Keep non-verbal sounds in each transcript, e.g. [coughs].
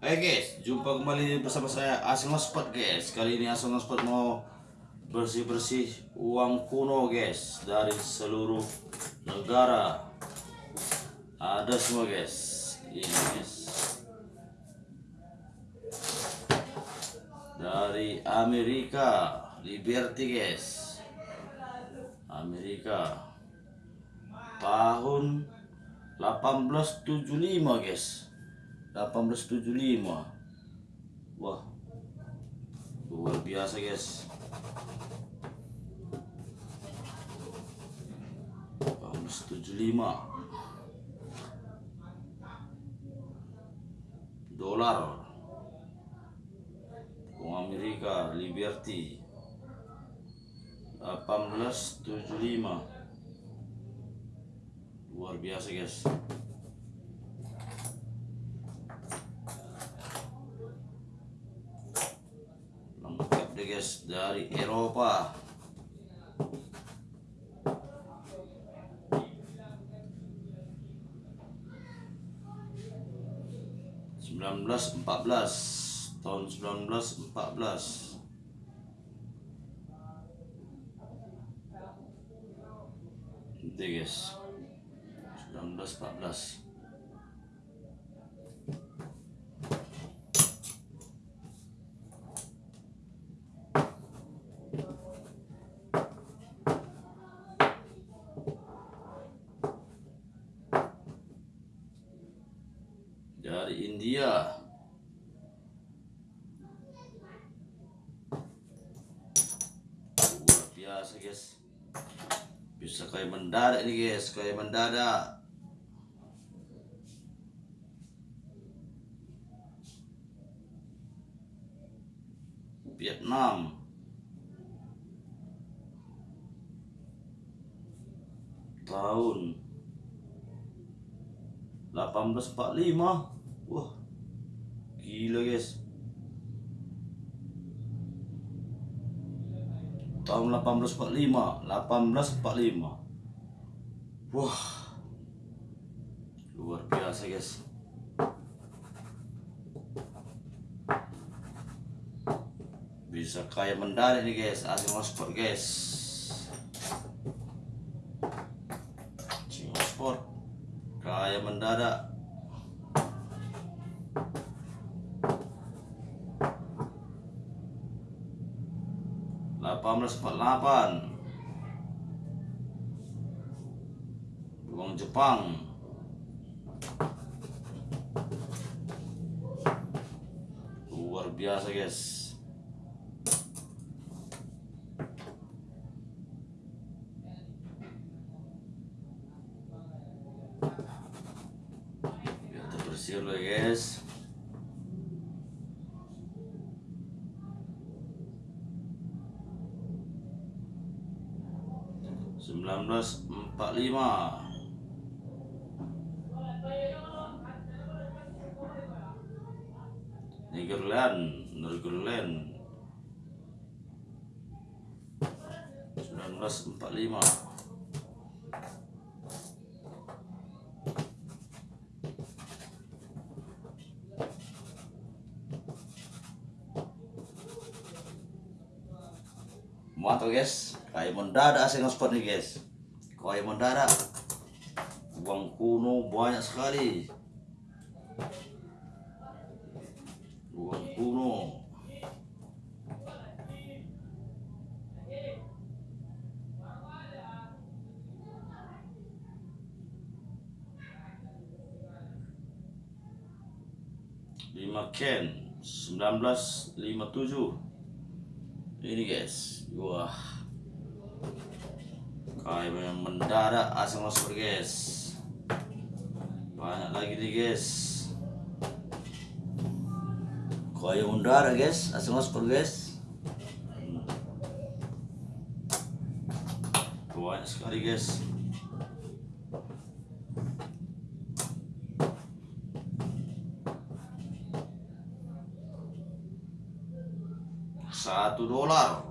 Hai guys, jumpa kembali bersama saya Asing Spot guys. Kali ini Asing Spot mau bersih-bersih uang kuno guys dari seluruh negara. Ada semua guys. Ini guys. Dari Amerika, Liberty guys. Amerika. Tahun 1875 guys 1875 wah luar biasa guys. 1875 dolar. Uang Amerika Liberty. 1875 luar biasa guys lengkap deh guys dari Eropa. sembilan belas empat belas tahun sembilan belas empat belas. Itu guys 1914 dari India. Luar biasa guys. Bisa kayak mendadak ini guys. Kayak mendadak. Vietnam. Tahun 1845 wah gila guys. Tahun 1845 1845 wah luar biasa guys. Bisa kayak mendadak nih guys. Asing sport guys asing sport kayak mendadak delapan belas empat delapan. Uang Jepang. Luar biasa guys dulu ya guys. Sembilan belas empat lima. Negerland Negerland sembilan belas empat lima Mantap guys, kayak mendadak asing spot nih guys. Kayak mendadak. Uang kuno banyak sekali. Uang kuno. Lima Ken 1957 ini guys wah. Kayak yang mendadak asal masuk guys. Banyak lagi nih guys. Kayak mendadak guys asal masuk guys. Banyak sekali guys satu dolar.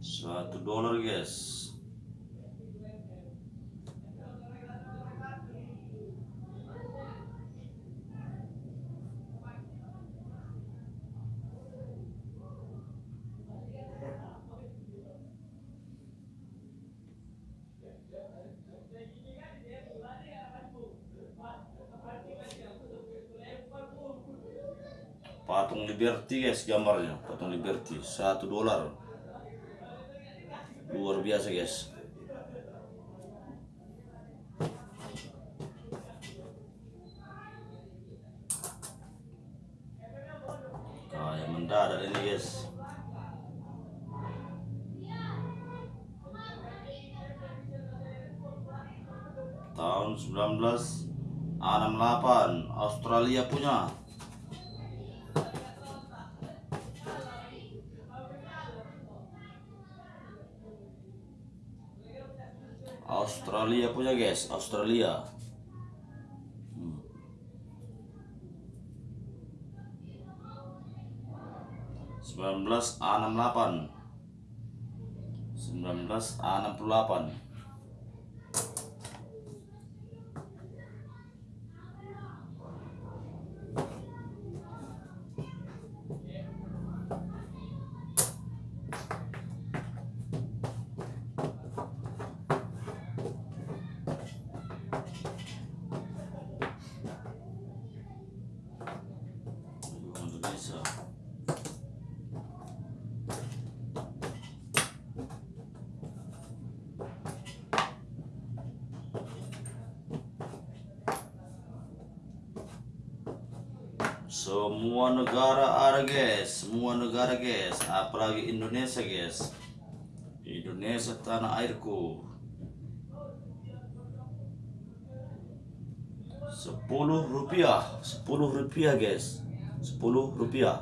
Satu dolar guys patung Liberty guys gambarnya. Patung Liberty satu dolar. Luar biasa guys. Kayak mendadak ini guys. Tahun 1968 Australia punya Australia punya guys. Australia. Hmm. 1968 1968 Aduh, Indonesia Semua negara ada guys, semua negara guys, apalagi Indonesia guys. Indonesia tanah airku. Sepuluh rupiah, sepuluh rupiah guys, sepuluh rupiah.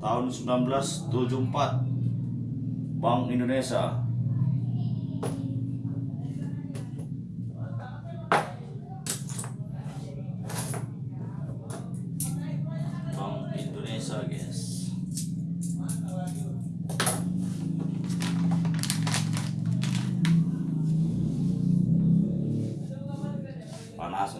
Tahun 1974, Bank Indonesia. Guys.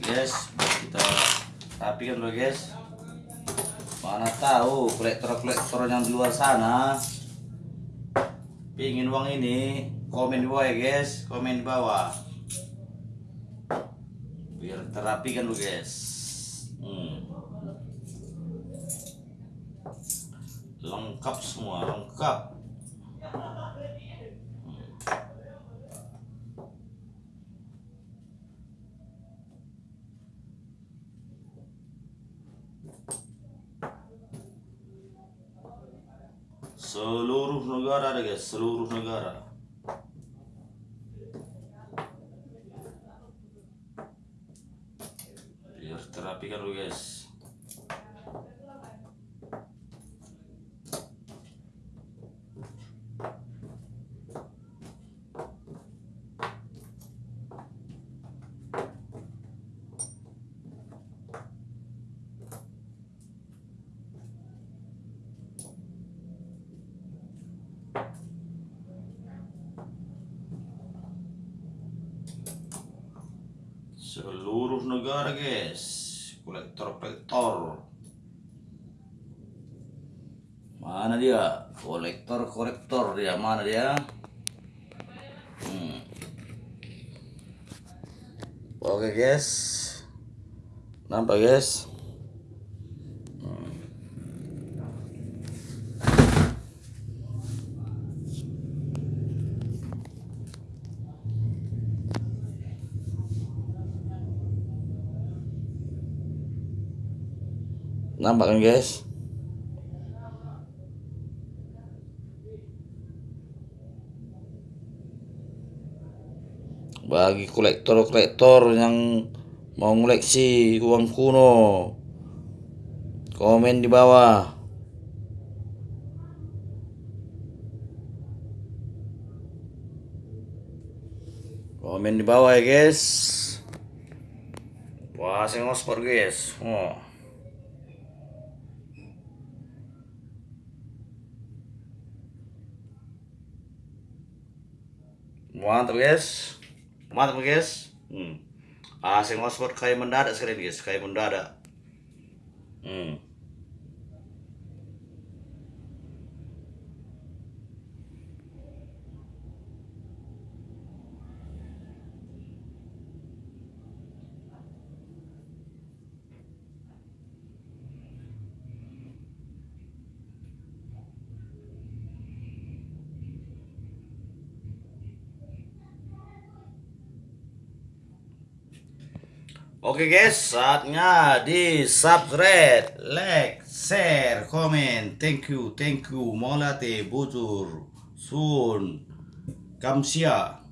guys, [coughs] kita rapikan dulu guys. Mana tahu kolektor-kolektor yang di luar sana pingin uang ini komen di bawah ya guys komen di bawah biar terapikan lu guys hmm. Lengkap semua lengkap Hmm. seluruh negara ada guys seluruh negara biar terapikan lu guys seluruh negara guys. Kolektor-kolektor mana dia? Kolektor-kolektor dia. Mana dia? Hmm. oke guys. Nampak guys Hmm. Nampak kan guys? Bagi kolektor-kolektor yang mau ngoleksi uang kuno komen di bawah. Komen di bawah ya guys. Wah saya ngospor guys. Oh. Mantap guys mantap guys hmm. ah saya ngospor kayak mendadak sekali guys kayak mendadak hmm. Oke guys, saatnya di subscribe, like, share, komen. Thank you, thank you. Molate, bujur, sun, kamsia.